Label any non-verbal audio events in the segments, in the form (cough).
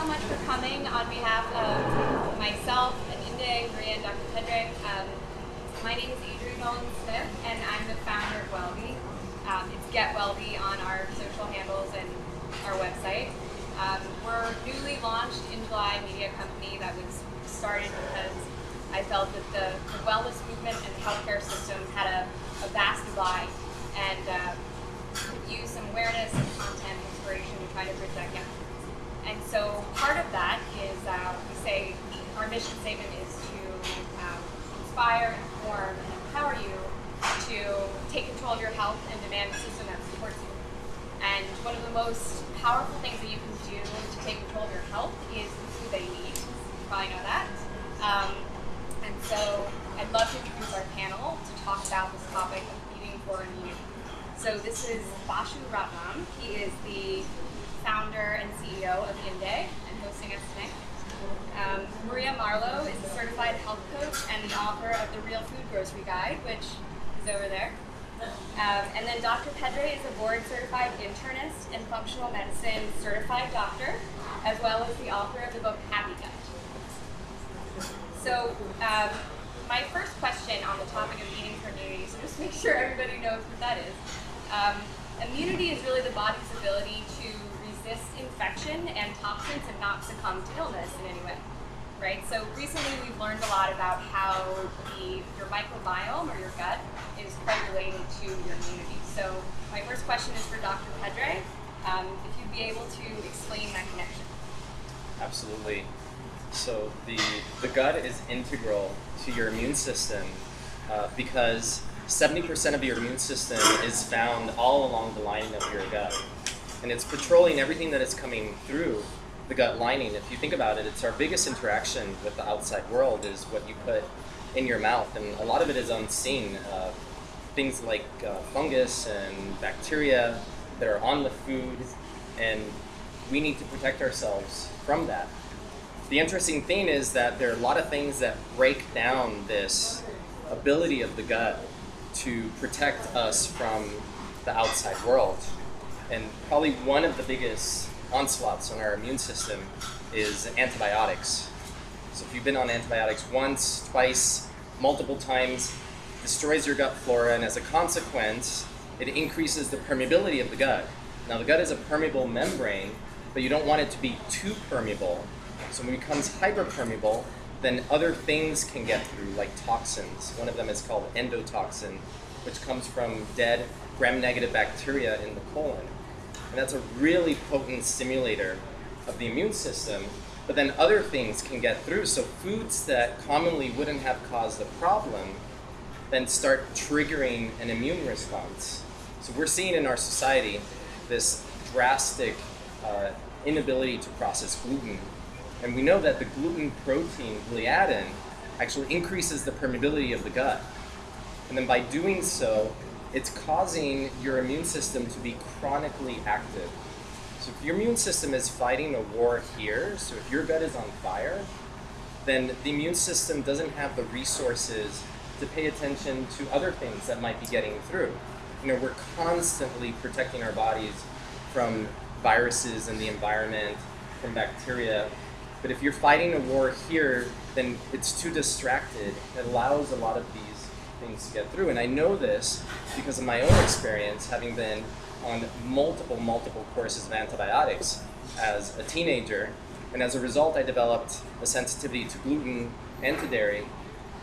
so much for coming on behalf of myself and Inday, Maria, and Dr. Pedre. Um, my name is Adrienne Nolan Smith, and I'm the founder of Wellbe. Um, it's Get Wellbe on our social handles and our website. Um, we're newly launched in July media company that was started because I felt that the, the wellness movement and the healthcare system had a, a vast divide and uh, could use some awareness and content inspiration to try to bridge that gap. And so part of that is uh, we say our mission statement is to um, inspire, inform, and empower you to take control of your health and demand a system that supports you. And one of the most powerful things that you can do to take control of your health is the food that you eat. You probably know that. Um, and so I'd love to introduce our panel to talk about this topic of eating for immunity. So this is Basu Ratnam. He is the founder and CEO of Inday and hosting us today. Um, Maria Marlowe is a certified health coach and the author of the Real Food Grocery Guide, which is over there. Um, and then Dr. Pedre is a board certified internist and functional medicine certified doctor, as well as the author of the book Happy Gut. So, um, my first question on the topic of eating for immunity, so just make sure everybody knows what that is. Um, immunity is really the body's ability to resist infection and toxins and not succumb to illness in any way. Right? So recently we've learned a lot about how the your microbiome or your gut is quite related to your immunity. So my first question is for Dr. Pedre. Um, if you'd be able to explain that connection. Absolutely. So the, the gut is integral to your immune system uh, because 70% of your immune system is found all along the lining of your gut. And it's patrolling everything that is coming through the gut lining. If you think about it, it's our biggest interaction with the outside world is what you put in your mouth. And a lot of it is unseen. Uh, things like uh, fungus and bacteria that are on the food. And we need to protect ourselves from that. The interesting thing is that there are a lot of things that break down this ability of the gut to protect us from the outside world. And probably one of the biggest onslaughts on our immune system is antibiotics. So if you've been on antibiotics once, twice, multiple times, destroys your gut flora, and as a consequence, it increases the permeability of the gut. Now the gut is a permeable membrane, but you don't want it to be too permeable. So when it becomes hyperpermeable, then other things can get through, like toxins. One of them is called endotoxin, which comes from dead gram-negative bacteria in the colon. And that's a really potent stimulator of the immune system. But then other things can get through. So foods that commonly wouldn't have caused a problem then start triggering an immune response. So we're seeing in our society this drastic uh, inability to process gluten and we know that the gluten protein gliadin actually increases the permeability of the gut. And then by doing so, it's causing your immune system to be chronically active. So if your immune system is fighting a war here, so if your gut is on fire, then the immune system doesn't have the resources to pay attention to other things that might be getting through. You know, we're constantly protecting our bodies from viruses in the environment, from bacteria, but if you're fighting a war here, then it's too distracted. It allows a lot of these things to get through. And I know this because of my own experience, having been on multiple, multiple courses of antibiotics as a teenager. And as a result, I developed a sensitivity to gluten and to dairy.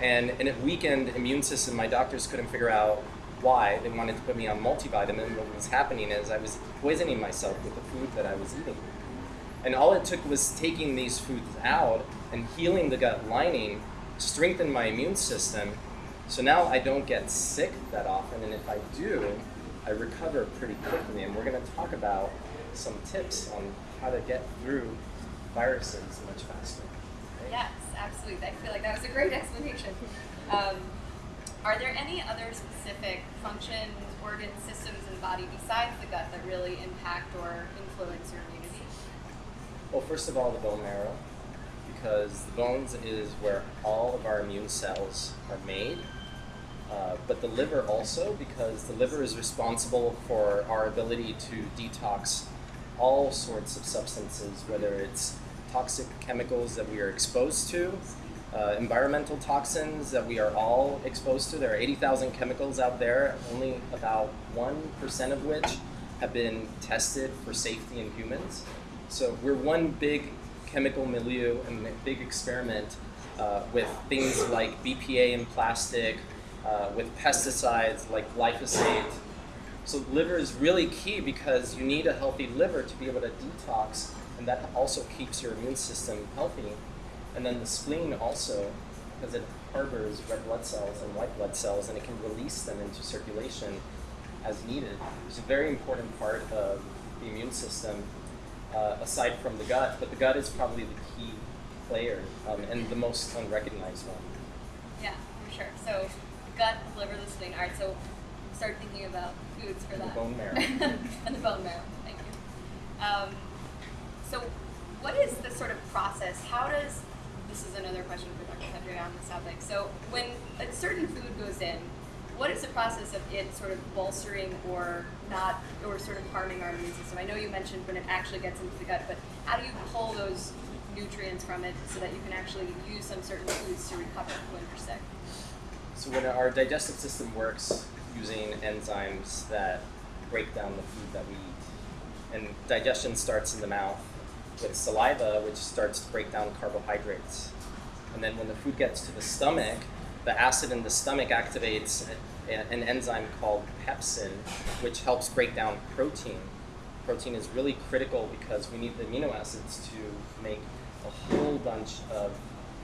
And a weakened immune system, my doctors couldn't figure out why. They wanted to put me on multivitamin. What was happening is I was poisoning myself with the food that I was eating. And all it took was taking these foods out and healing the gut lining, strengthen my immune system. So now I don't get sick that often, and if I do, I recover pretty quickly. And we're going to talk about some tips on how to get through viruses much faster. Yes, absolutely. I feel like that was a great explanation. Um, are there any other specific functions, organ systems in the body besides the gut that really impact or influence your immunity? Well, first of all, the bone marrow, because the bones is where all of our immune cells are made. Uh, but the liver also, because the liver is responsible for our ability to detox all sorts of substances, whether it's toxic chemicals that we are exposed to, uh, environmental toxins that we are all exposed to. There are 80,000 chemicals out there, only about 1% of which have been tested for safety in humans. So we're one big chemical milieu and a big experiment uh, with things like BPA in plastic, uh, with pesticides like glyphosate. So liver is really key because you need a healthy liver to be able to detox, and that also keeps your immune system healthy. And then the spleen also, because it harbors red blood cells and white blood cells, and it can release them into circulation as needed. It's a very important part of the immune system, uh, aside from the gut, but the gut is probably the key player um, and the most unrecognized one. Yeah, for sure. So gut, liver, the spleen. All right, so start thinking about foods for And the that. bone marrow. (laughs) and the bone marrow. Thank you. Um, so, what is the sort of process? How does this is another question for Dr. Pedre on this topic. So, when a certain food goes in, what is the process of it sort of bolstering or not, or sort of harming our immune system? I know you mentioned when it actually gets into the gut, but how do you pull those nutrients from it so that you can actually use some certain foods to recover when you're sick? So when our digestive system works using enzymes that break down the food that we eat, and digestion starts in the mouth with saliva, which starts to break down carbohydrates. And then when the food gets to the stomach, the acid in the stomach activates an enzyme called pepsin, which helps break down protein. Protein is really critical because we need the amino acids to make a whole bunch of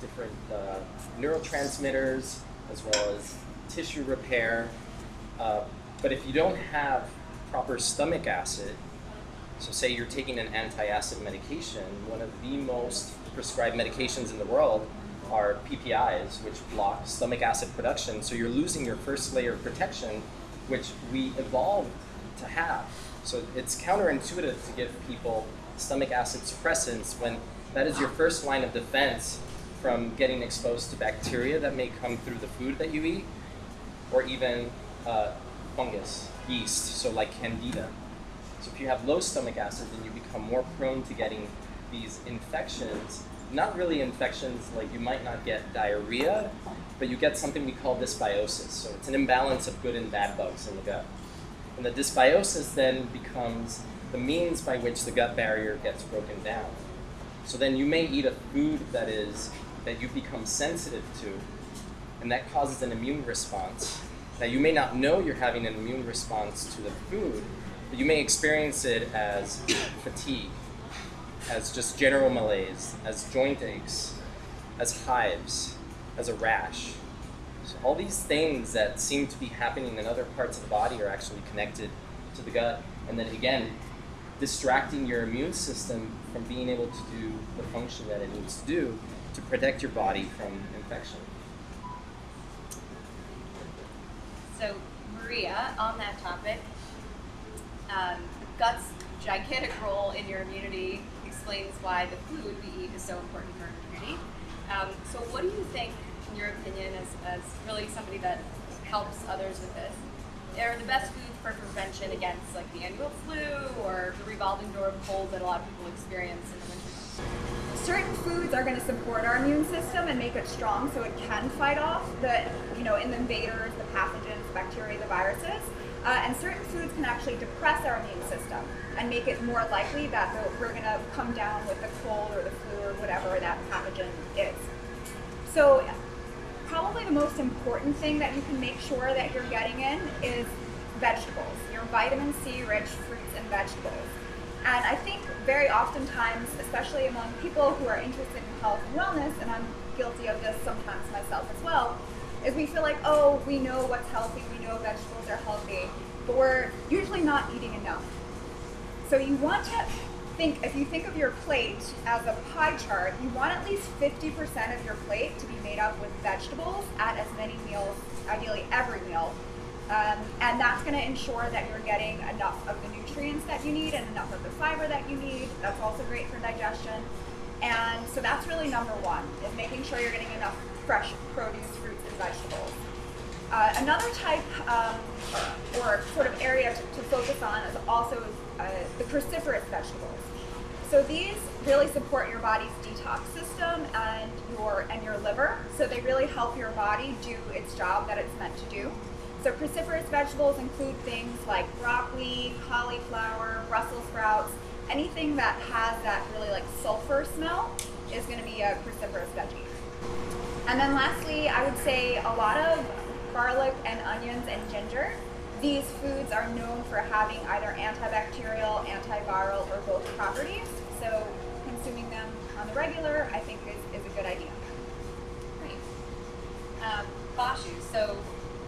different uh, neurotransmitters as well as tissue repair. Uh, but if you don't have proper stomach acid, so say you're taking an anti-acid medication, one of the most prescribed medications in the world are PPIs, which block stomach acid production. So you're losing your first layer of protection, which we evolved to have. So it's counterintuitive to give people stomach acid suppressants when that is your first line of defense from getting exposed to bacteria that may come through the food that you eat, or even uh, fungus, yeast, so like candida. So if you have low stomach acid, then you become more prone to getting these infections. Not really infections like you might not get diarrhea, but you get something we call dysbiosis. So it's an imbalance of good and bad bugs in the gut. And the dysbiosis then becomes the means by which the gut barrier gets broken down. So then you may eat a food that is that you become sensitive to, and that causes an immune response. Now you may not know you're having an immune response to the food, but you may experience it as fatigue, as just general malaise, as joint aches, as hives, as a rash. So all these things that seem to be happening in other parts of the body are actually connected to the gut. And then again, distracting your immune system from being able to do the function that it needs to do to protect your body from infection. So, Maria, on that topic, um, gut's gigantic role in your immunity explains why the food we eat is so important for immunity. Um, so, what do you think, in your opinion, as, as really somebody that helps others with this, are the best foods for prevention against like the annual flu or the revolving door of cold that a lot of people experience in the winter? certain foods are going to support our immune system and make it strong so it can fight off the you know in the invaders the pathogens bacteria the viruses uh, and certain foods can actually depress our immune system and make it more likely that we're going to come down with the cold or the flu or whatever that pathogen is. So probably the most important thing that you can make sure that you're getting in is vegetables your vitamin c rich fruits and vegetables. And I think very oftentimes, especially among people who are interested in health and wellness, and I'm guilty of this sometimes myself as well, is we feel like, oh, we know what's healthy, we know vegetables are healthy, but we're usually not eating enough. So you want to think, if you think of your plate as a pie chart, you want at least 50% of your plate to be made up with vegetables at as many meals, ideally every meal, um, and that's going to ensure that you're getting enough of the nutrients that you need and enough of the fiber that you need. That's also great for digestion. And so that's really number one, is making sure you're getting enough fresh produce, fruits, and vegetables. Uh, another type um, or sort of area to, to focus on is also uh, the cruciferous vegetables. So these really support your body's detox system and your and your liver. So they really help your body do its job that it's meant to do. So cruciferous vegetables include things like broccoli, cauliflower, Brussels sprouts, anything that has that really like sulfur smell is going to be a cruciferous veggie. And then lastly, I would say a lot of garlic and onions and ginger. These foods are known for having either antibacterial, antiviral, or both properties. So consuming them on the regular, I think, is, is a good idea. Great. Um, Basu, so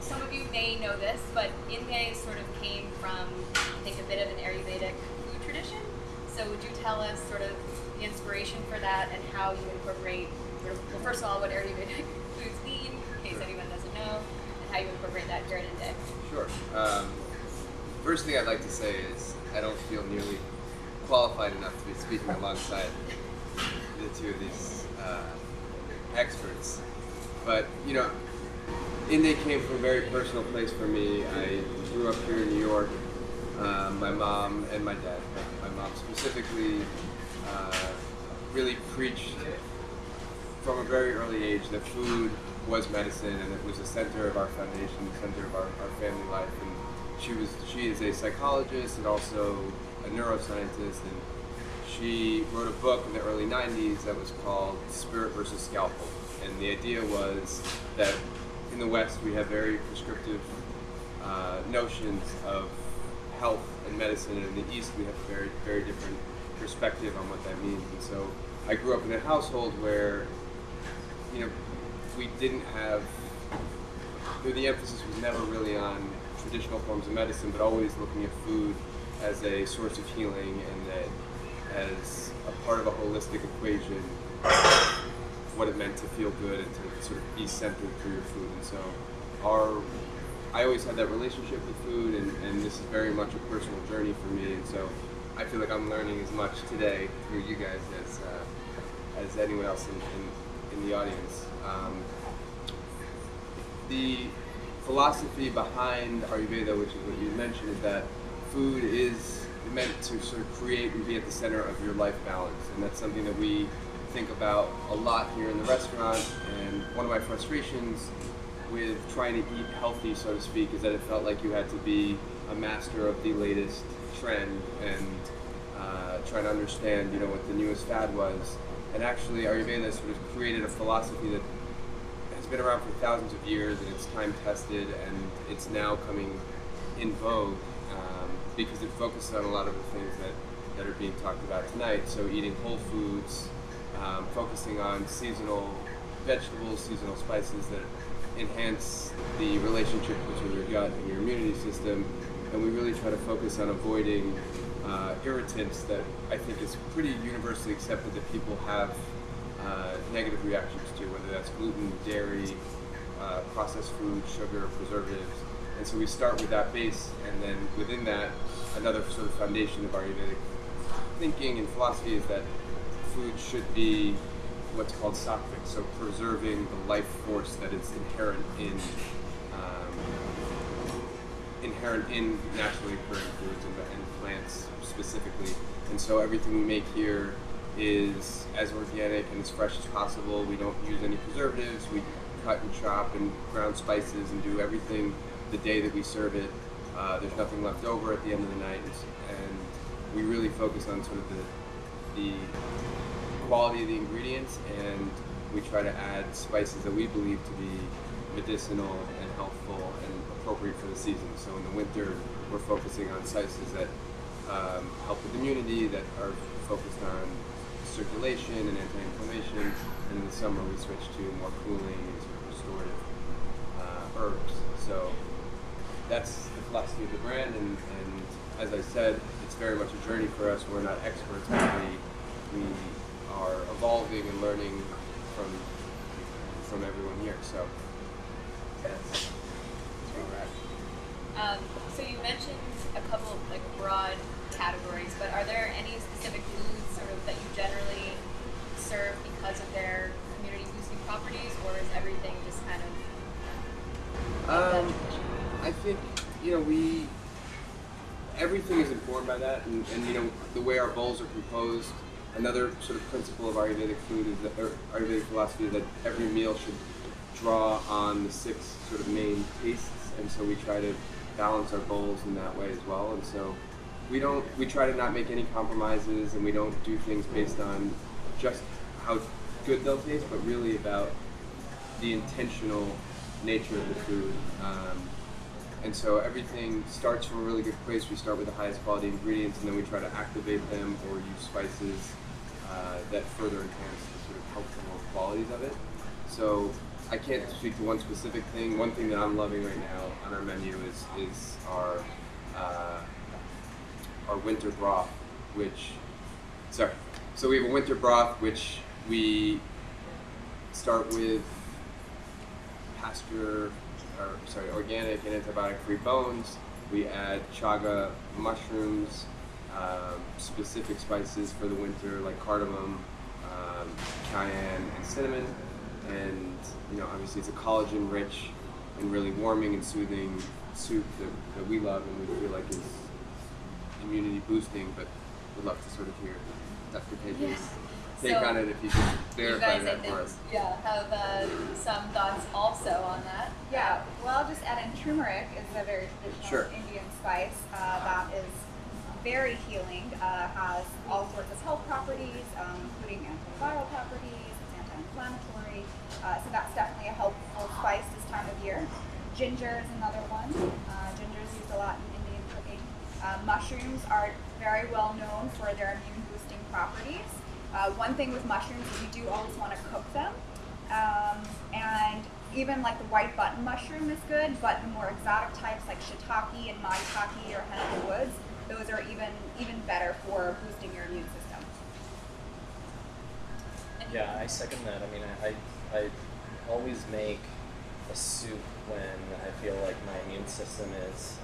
some of you may know this, but Inday sort of came from, I think, a bit of an Ayurvedic food tradition. So would you tell us sort of the inspiration for that and how you incorporate, of, well, first of all, what Ayurvedic (laughs) foods mean, in case anyone doesn't know, and how you incorporate that here at Inday? Sure. Um, first thing I'd like to say is I don't feel nearly qualified enough to be speaking alongside the two of these uh, experts. But, you know, Inday came from a very personal place for me. I grew up here in New York. Um, my mom and my dad, my mom specifically, uh, really preached from a very early age that food was medicine and it was the center of our foundation, the center of our, our family life. And she was she is a psychologist and also a neuroscientist and she wrote a book in the early 90s that was called Spirit versus Scalpel. And the idea was that in the West we have very prescriptive uh, notions of health and medicine, and in the East we have a very, very different perspective on what that means. And so I grew up in a household where, you know, we didn't have, the emphasis was never really on traditional forms of medicine, but always looking at food as a source of healing and that as a part of a holistic equation, what it meant to feel good and to sort of be centered through your food. And so our I always had that relationship with food, and, and this is very much a personal journey for me. And so I feel like I'm learning as much today through you guys as uh, as anyone else in, in, the audience. Um, the philosophy behind Ayurveda, which is what you mentioned, is that food is meant to sort of create and be at the center of your life balance, and that's something that we think about a lot here in the restaurant. And one of my frustrations with trying to eat healthy, so to speak, is that it felt like you had to be a master of the latest trend and uh, to understand, you know, what the newest fad was. And actually, Ayurveda sort of created a philosophy that has been around for thousands of years and it's time tested and it's now coming in vogue um, because it focuses on a lot of the things that, that are being talked about tonight. So eating whole foods, um, focusing on seasonal vegetables, seasonal spices that enhance the relationship between your gut and your immunity system. And we really try to focus on avoiding uh, irritants that I think is pretty universally accepted that people have uh, negative reactions to, whether that's gluten, dairy, uh, processed food, sugar, preservatives. And so we start with that base, and then within that, another sort of foundation of our Ayurvedic thinking and philosophy is that food should be what's called sattvic, so preserving the life force that is inherent in inherent in naturally occurring foods and, and plants specifically. And so everything we make here is as organic and as fresh as possible. We don't use any preservatives. We cut and chop and ground spices and do everything the day that we serve it. Uh, there's nothing left over at the end of the night, and we really focus on sort of the the quality of the ingredients, and we try to add spices that we believe to be medicinal and helpful and appropriate for the season. So in the winter, we're focusing on spices that um, help with immunity, that are focused on circulation and anti-inflammation, and in the summer we switch to more cooling and sort of restorative uh, herbs. So that's the philosophy of the brand, and, and as I said, it's very much a journey for us. We're not experts, we, we are evolving and learning from from everyone here. So that's where we're at. Um, so you mentioned a couple of like broad categories, but are there any specific foods sort of that you generally serve because of their community boosting properties, or is everything just kind of? Um, I think you know we everything is informed by that, and, and you know the way our bowls are composed. Another sort of principle of Ayurvedic food is that Ayurvedic philosophy is that every meal should draw on the six sort of main tastes, and so we try to balance our goals in that way as well. And so we don't we try to not make any compromises, and we don't do things based on just how good they'll taste, but really about the intentional nature of the food. Um, and so everything starts from a really good place. We start with the highest quality ingredients, and then we try to activate them or use spices uh, that further enhance the sort of healthful qualities of it. So I can't speak to one specific thing. One thing that I'm loving right now on our menu is is our uh, our winter broth, which sorry. So we have a winter broth which we start with pasture, or sorry, organic and antibiotic-free bones. We add chaga mushrooms, um, specific spices for the winter like cardamom, um, cayenne, and cinnamon. And you know, obviously, it's a collagen-rich and really warming and soothing soup that, that we love and we feel like is immunity boosting. But we'd love to sort of hear Dr. Pedre's take So, on it if you could You verify guys, that for us. yeah, have uh, some thoughts also on that. Yeah, well, I'll just add in turmeric is a very traditional Sure. Indian spice uh, that is very healing, uh, has all sorts of health properties, um, including antiviral properties, it's anti-inflammatory, uh, so that's definitely a helpful spice this time of year. Ginger is another one. Uh, ginger is used a lot in Indian cooking. Uh, mushrooms are very well known for their immune boosting properties. Uh, one thing with mushrooms is you do always want to cook them. Um, and even like the white button mushroom is good, but the more exotic types like shiitake and maitake or hen of the woods, those are even even better for boosting your immune system. Yeah, I second that. I mean, I, I, I always make a soup when I feel like my immune system is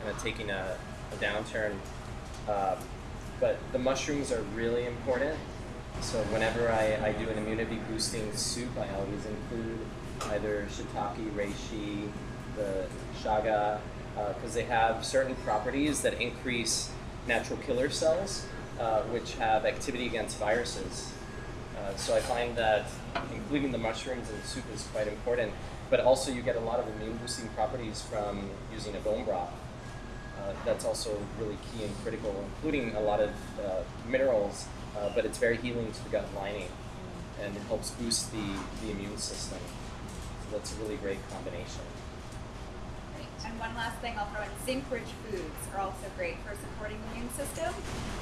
kind of taking a, a downturn. Um, but the mushrooms are really important. So whenever I, I do an immunity boosting soup, I always include either shiitake, reishi, the chaga, because they have certain properties that increase natural killer cells, uh, which have activity against viruses. Uh, so I find that including the mushrooms in the soup is quite important, but also you get a lot of immune boosting properties from using a bone broth. Uh, that's also really key and critical, including a lot of uh, minerals, uh, but it's very healing to the gut lining and it helps boost the, the immune system. So that's a really great combination. And one last thing I'll throw in zinc-rich foods are also great for supporting the immune system.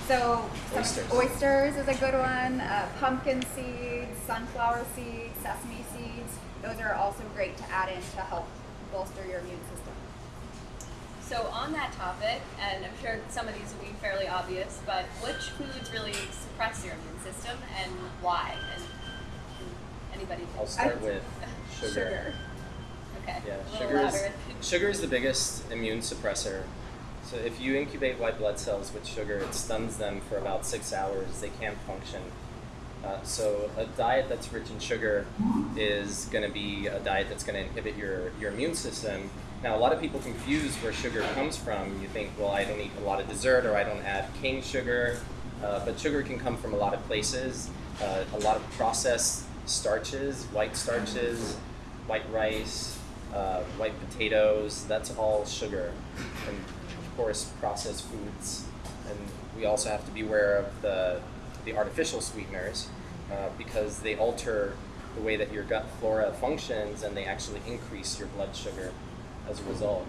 So Oysters. oysters is a good one. Uh, pumpkin seeds, sunflower seeds, sesame seeds. Those are also great to add in to help bolster your immune system. So on that topic, and I'm sure some of these will be fairly obvious, but which foods really suppress your immune system and why? And, and anybody can I'll start I- with (laughs) sugar. Okay. Yeah, sugar is, sugar is the biggest immune suppressor. So if you incubate white blood cells with sugar, it stuns them for about six hours. They can't function. Uh, so a diet that's rich in sugar is going to be a diet that's going to inhibit your, your immune system. Now, a lot of people confuse where sugar comes from. You think, well, I don't eat a lot of dessert or I don't add cane sugar. Uh, but sugar can come from a lot of places. Uh, a lot of processed starches, white starches, white rice, uh, white potatoes, that's all sugar. And of course, processed foods. And we also have to be aware of the, the artificial sweeteners uh, because they alter the way that your gut flora functions and they actually increase your blood sugar as a result.